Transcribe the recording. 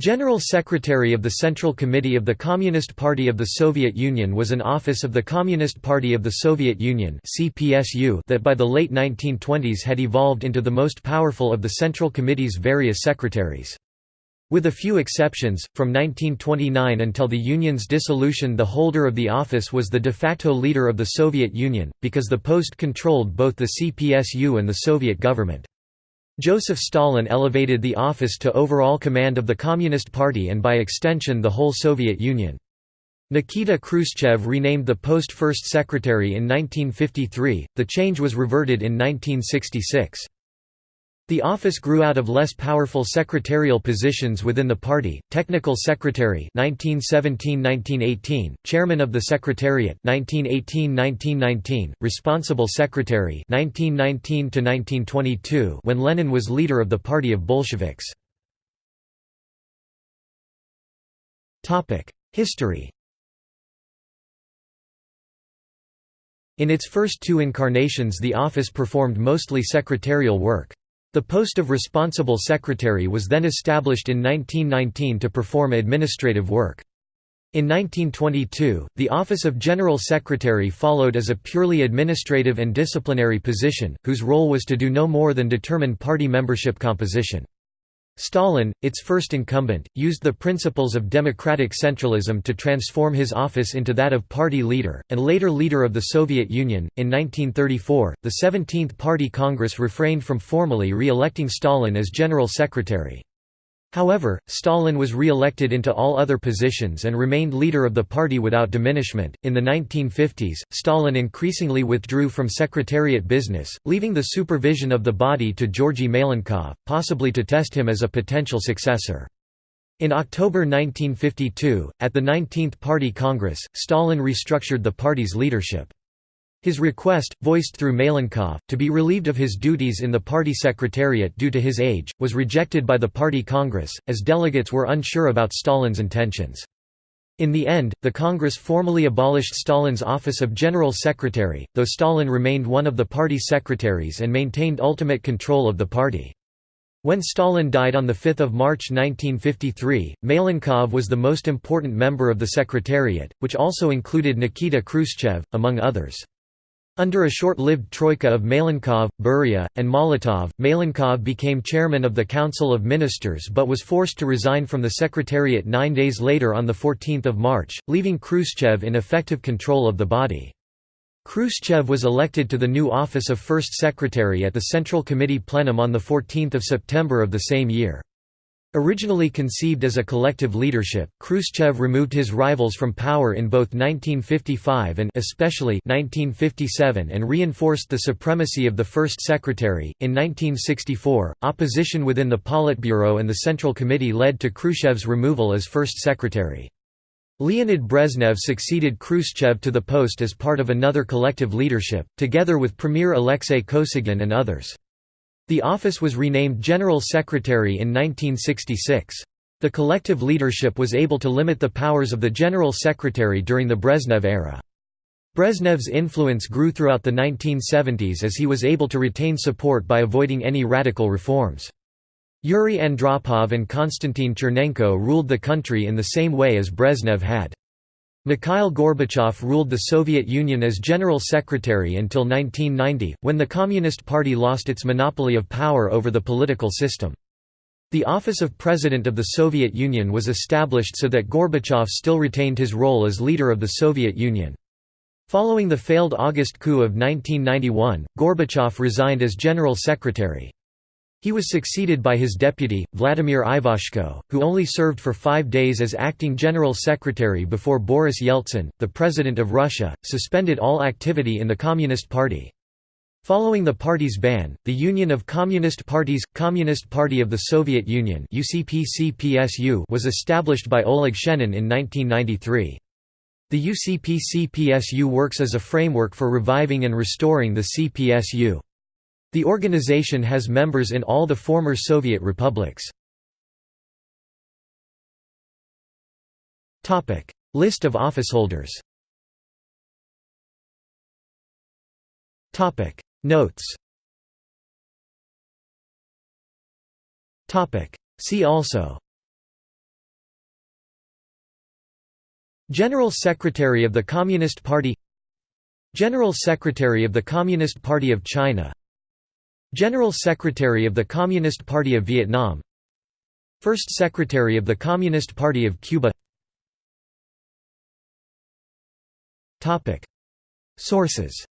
General Secretary of the Central Committee of the Communist Party of the Soviet Union was an office of the Communist Party of the Soviet Union that by the late 1920s had evolved into the most powerful of the Central Committee's various secretaries. With a few exceptions, from 1929 until the Union's dissolution the holder of the office was the de facto leader of the Soviet Union, because the post controlled both the CPSU and the Soviet government. Joseph Stalin elevated the office to overall command of the Communist Party and by extension the whole Soviet Union. Nikita Khrushchev renamed the post first secretary in 1953, the change was reverted in 1966. The office grew out of less powerful secretarial positions within the party: technical secretary (1917–1918), chairman of the secretariat (1918–1919), responsible secretary (1919–1922), when Lenin was leader of the Party of Bolsheviks. Topic: History. In its first two incarnations the office performed mostly secretarial work. The post of responsible secretary was then established in 1919 to perform administrative work. In 1922, the office of General Secretary followed as a purely administrative and disciplinary position, whose role was to do no more than determine party membership composition. Stalin, its first incumbent, used the principles of democratic centralism to transform his office into that of party leader, and later leader of the Soviet Union. In 1934, the 17th Party Congress refrained from formally re electing Stalin as General Secretary. However, Stalin was re-elected into all other positions and remained leader of the party without diminishment. In the 1950s, Stalin increasingly withdrew from secretariat business, leaving the supervision of the body to Georgy Malenkov, possibly to test him as a potential successor. In October 1952, at the 19th Party Congress, Stalin restructured the party's leadership. His request, voiced through Malenkov, to be relieved of his duties in the party secretariat due to his age, was rejected by the party Congress, as delegates were unsure about Stalin's intentions. In the end, the Congress formally abolished Stalin's office of General Secretary, though Stalin remained one of the party secretaries and maintained ultimate control of the party. When Stalin died on 5 March 1953, Malenkov was the most important member of the Secretariat, which also included Nikita Khrushchev, among others. Under a short-lived troika of Malenkov, Beria, and Molotov, Malenkov became chairman of the Council of Ministers but was forced to resign from the Secretariat nine days later on 14 March, leaving Khrushchev in effective control of the body. Khrushchev was elected to the new office of First Secretary at the Central Committee plenum on 14 September of the same year. Originally conceived as a collective leadership, Khrushchev removed his rivals from power in both 1955 and especially 1957 and reinforced the supremacy of the first secretary. In 1964, opposition within the Politburo and the Central Committee led to Khrushchev's removal as first secretary. Leonid Brezhnev succeeded Khrushchev to the post as part of another collective leadership, together with Premier Alexei Kosygin and others. The office was renamed General Secretary in 1966. The collective leadership was able to limit the powers of the General Secretary during the Brezhnev era. Brezhnev's influence grew throughout the 1970s as he was able to retain support by avoiding any radical reforms. Yuri Andropov and Konstantin Chernenko ruled the country in the same way as Brezhnev had. Mikhail Gorbachev ruled the Soviet Union as General Secretary until 1990, when the Communist Party lost its monopoly of power over the political system. The office of President of the Soviet Union was established so that Gorbachev still retained his role as leader of the Soviet Union. Following the failed August coup of 1991, Gorbachev resigned as General Secretary. He was succeeded by his deputy, Vladimir Ivashko, who only served for five days as acting general secretary before Boris Yeltsin, the president of Russia, suspended all activity in the Communist Party. Following the party's ban, the Union of Communist Parties – Communist Party of the Soviet Union was established by Oleg Shenin in 1993. The UCP-CPSU works as a framework for reviving and restoring the CPSU. The organization has members in all the former Soviet republics. List of officeholders. Notes. See also. General Secretary of the Communist Party. General Secretary of the Communist Party of China General Secretary of the Communist Party of Vietnam. First Secretary of the Communist Party of Cuba. Sources